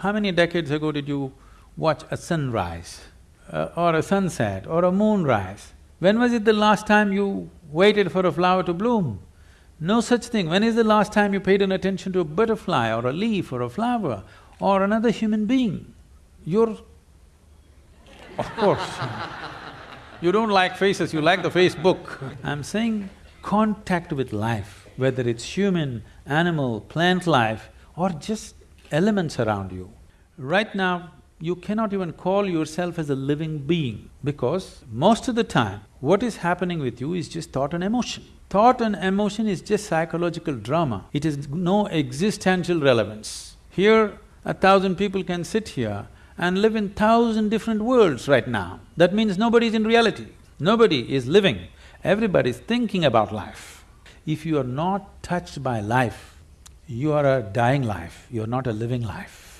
How many decades ago did you watch a sunrise uh, or a sunset or a moonrise? When was it the last time you waited for a flower to bloom? No such thing. When is the last time you paid an attention to a butterfly or a leaf or a flower or another human being? You're… of course you don't like faces, you like the Facebook. I'm saying contact with life, whether it's human, animal, plant life or just elements around you. Right now, you cannot even call yourself as a living being because most of the time, what is happening with you is just thought and emotion. Thought and emotion is just psychological drama, it has no existential relevance. Here, a thousand people can sit here and live in thousand different worlds right now. That means nobody is in reality, nobody is living, everybody is thinking about life. If you are not touched by life, you are a dying life, you are not a living life.